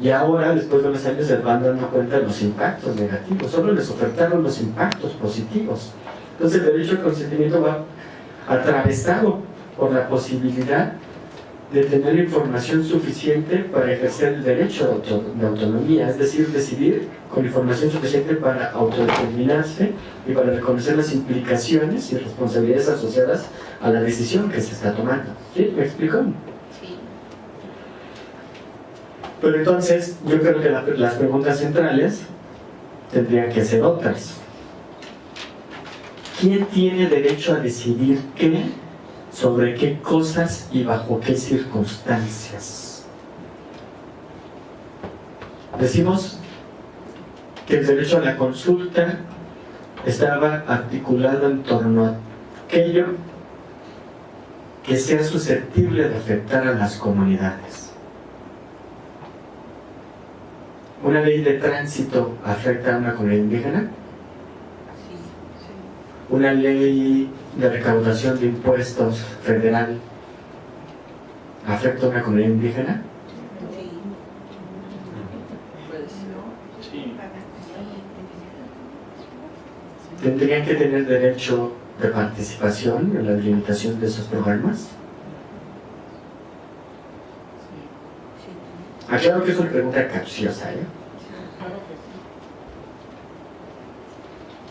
Y ahora, después de unos años, se van dando cuenta de los impactos negativos. Solo les ofertaron los impactos positivos. Entonces el derecho al consentimiento va atravesado por la posibilidad de tener información suficiente para ejercer el derecho de autonomía, es decir, decidir con información suficiente para autodeterminarse y para reconocer las implicaciones y responsabilidades asociadas a la decisión que se está tomando. ¿Sí? ¿Me explico? Pero entonces, yo creo que las preguntas centrales tendrían que ser otras. ¿Quién tiene derecho a decidir qué, sobre qué cosas y bajo qué circunstancias? Decimos que el derecho a la consulta estaba articulado en torno a aquello que sea susceptible de afectar a las comunidades. ¿Una ley de tránsito afecta a una comunidad indígena? una ley de recaudación de impuestos federal afecta a una comunidad indígena? Sí. ¿Tendrían que tener derecho de participación en la delimitación de esos programas? Aclaro que es una pregunta capciosa, ¿eh?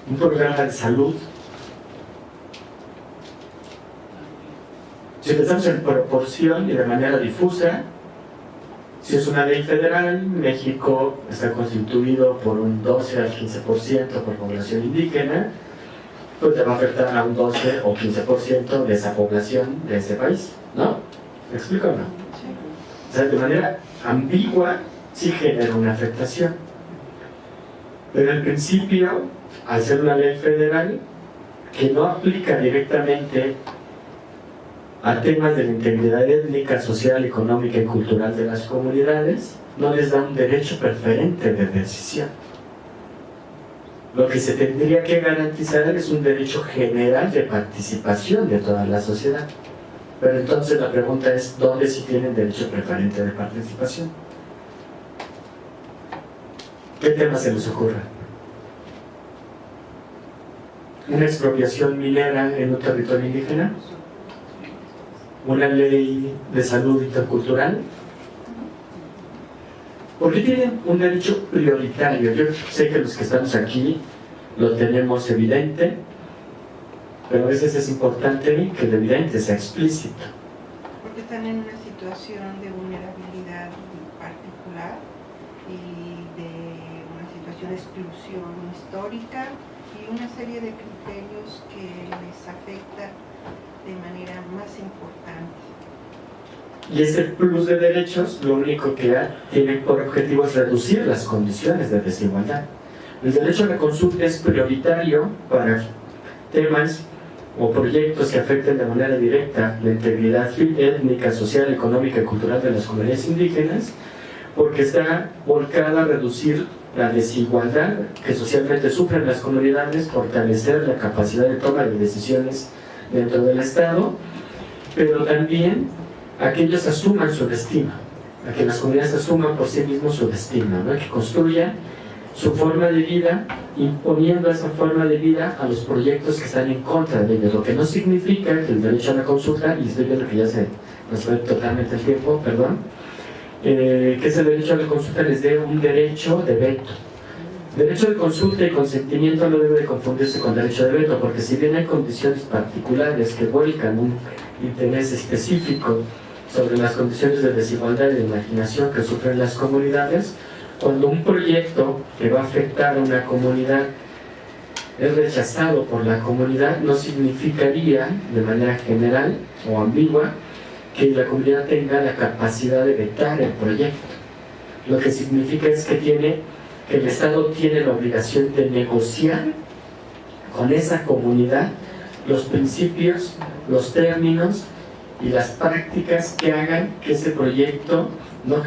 Un programa de salud Si pensamos en proporción y de manera difusa, si es una ley federal, México está constituido por un 12 al 15% por población indígena, pues te va a afectar a un 12 o 15% de esa población de ese país, ¿no? ¿Me explico o no? Sea, de manera ambigua sí genera una afectación. Pero en principio, al ser una ley federal, que no aplica directamente a temas de la integridad étnica, social, económica y cultural de las comunidades, no les da un derecho preferente de decisión. Lo que se tendría que garantizar es un derecho general de participación de toda la sociedad. Pero entonces la pregunta es, ¿dónde sí tienen derecho preferente de participación? ¿Qué tema se les ocurre? ¿Una expropiación minera en un territorio indígena? una ley de salud intercultural? ¿Por qué tienen un derecho prioritario? Yo sé que los que estamos aquí lo tenemos evidente, pero a veces es importante que el evidente sea explícito. Porque están en una situación de vulnerabilidad particular y de una situación de exclusión histórica y una serie de criterios que les afectan de manera más importante. Y ese plus de derechos lo único que tiene por objetivo es reducir las condiciones de desigualdad. El derecho a la consulta es prioritario para temas o proyectos que afecten de manera directa la integridad étnica, social, económica y cultural de las comunidades indígenas, porque está volcada a reducir la desigualdad que socialmente sufren las comunidades, fortalecer la capacidad de toma de decisiones dentro del Estado, pero también a que ellos asuman su destino, a que las comunidades asuman por sí mismos su destino, ¿no? que construyan su forma de vida, imponiendo esa forma de vida a los proyectos que están en contra de ellos, lo que no significa que el derecho a la consulta, y estoy viendo que ya se nos fue totalmente el tiempo, perdón, eh, que ese derecho a la consulta les dé un derecho de veto, Derecho de consulta y consentimiento no debe de confundirse con derecho de veto, porque si bien hay condiciones particulares que vuelcan un interés específico sobre las condiciones de desigualdad y de imaginación que sufren las comunidades, cuando un proyecto que va a afectar a una comunidad es rechazado por la comunidad, no significaría de manera general o ambigua que la comunidad tenga la capacidad de vetar el proyecto. Lo que significa es que tiene que el Estado tiene la obligación de negociar con esa comunidad los principios, los términos y las prácticas que hagan que ese proyecto no